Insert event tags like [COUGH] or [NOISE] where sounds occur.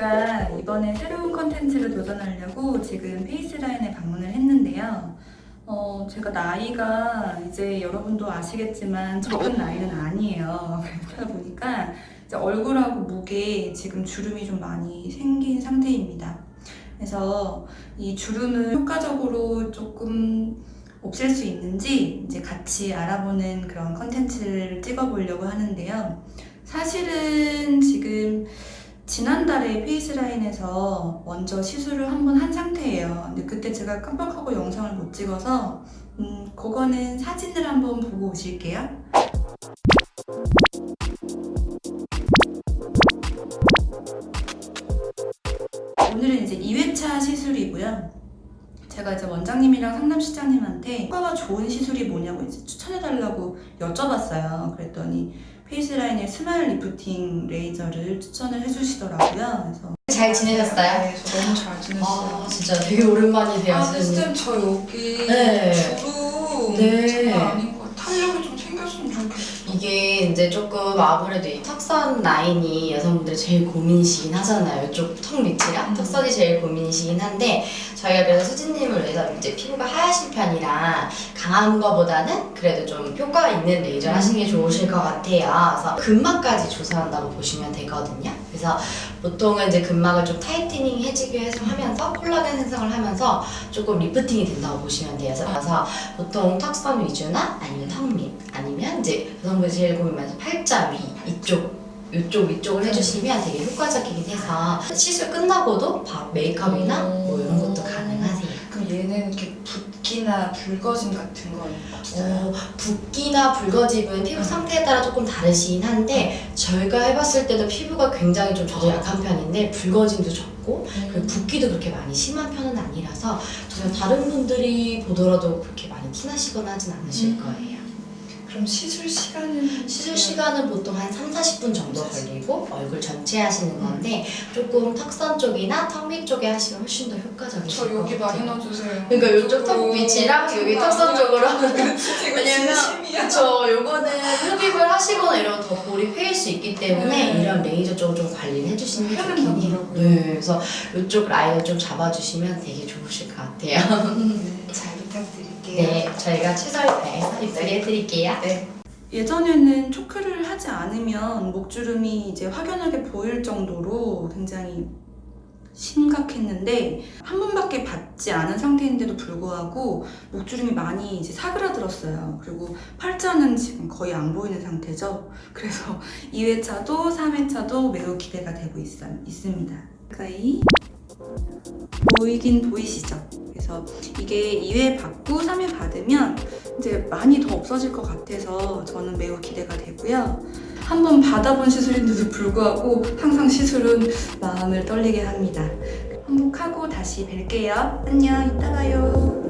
제가 이번에 새로운 컨텐츠를 도전하려고 지금 페이스라인에 방문을 했는데요. 어, 제가 나이가 이제 여러분도 아시겠지만 적은 나이는 아니에요. [LAUGHS] 그러다 보니까 얼굴하고 목에 지금 주름이 좀 많이 생긴 상태입니다. 그래서 이 주름을 효과적으로 조금 없앨 수 있는지 이제 같이 알아보는 그런 컨텐츠를 찍어보려고 하는데요. 사실은 지금 지난달에 페이스라인에서 먼저 시술을 한 번 한 상태예요. 근데 그때 제가 깜빡하고 영상을 못 찍어서 음, 그거는 사진을 한번 보고 오실게요. 오늘은 이제 2회차 시술이고요. 제가 이제 원장님이랑 상담실장님한테 효과가 좋은 시술이 뭐냐고 이제 추천해달라고 여쭤봤어요. 그랬더니 페이스라인의 스마일 리프팅 레이저를 추천을 해주시더라고요. 그래서 잘 지내셨어요? 네, 저 너무 잘 지냈어요. 아 진짜 되게 오랜만이세요. 아, 선생님. 쌤, 저 여기 네. 주름 네. 장난 아닌 이게 이제 조금 아무래도 이 턱선 라인이 여성분들 제일 고민이시긴 하잖아요. 이쪽 턱 밑이랑 음. 턱선이 제일 고민이시긴 한데 저희가 그래서 수진님을 위해서 이제 피부가 하야신 편이라 강한 거보다는 그래도 좀 효과가 있는 레이저 하시는 게 좋으실 것 같아요. 그래서 근막까지 조사한다고 보시면 되거든요. 그래서 보통은 이제 근막을 좀 tightening 해지게 하면서 콜라겐 생성을 하면서 조금 lifting이 된다고 보시면 돼요. 그래서 보통 턱선 위주나 아니면 턱 밑 아니면 이제 여성분이 제일 고민 많아서 팔자 위 이쪽 이쪽 위쪽을 해주시면 되게 효과적이긴 해서 시술 끝나고도 바로 메이크업이나 뭐 이런 것도. 그럼 얘는 이렇게 붓기나 붉어짐 같은 건 없어요? 어, 붓기나 붉어짐은 피부 상태에 따라 조금 다르시긴 한데 저희가 해봤을 때도 피부가 굉장히 좀 저도 약한 편인데 붉어짐도 적고 그리고 붓기도 그렇게 많이 심한 편은 아니라서 저희 다른 분들이 보더라도 그렇게 많이 티나시거나 하진 않으실 음. 거예요. 그럼 시술 시간은? 시술 시간은 보통 한 3, 40분 정도 걸리고 얼굴 전체 하시는 건데 조금 턱선 쪽이나 턱 밑 쪽에 하시면 훨씬 더 효과적이실 저것 여기 같아요. 많이 넣어주세요. 그러니까 이쪽 턱 밑이랑 여기 턱선 쪽으로 [LAUGHS] 이거 왜냐면. 그쵸 요거는 흡입을 하시거나 이러면 더 볼이 패일 수 있기 때문에 네. 이런 레이저 쪽을 좀 관리를 해주시는 게 좋긴 해요. 네, 그래서 이쪽 라인을 좀 잡아주시면 되게 좋으실 것 같아요 네. [LAUGHS] 네 저희가 다해서 입술 해드릴게요 네. 예전에는 초크를 하지 않으면 목주름이 이제 확연하게 보일 정도로 굉장히 심각했는데 한 번밖에 받지 않은 상태인데도 불구하고 목주름이 많이 이제 사그라들었어요. 그리고 팔자는 지금 거의 안 보이는 상태죠. 그래서 [LAUGHS] 2회차도 3회차도 매우 기대가 되고 있, 있습니다. 가까이 보이긴 보이시죠? 그래서 이게 2회 받고 3회 받으면 이제 많이 더 없어질 것 같아서 저는 매우 기대가 되고요. 한번 받아본 시술인데도 불구하고 항상 시술은 마음을 떨리게 합니다. 한복하고 다시 뵐게요. 안녕, 이따 봐요.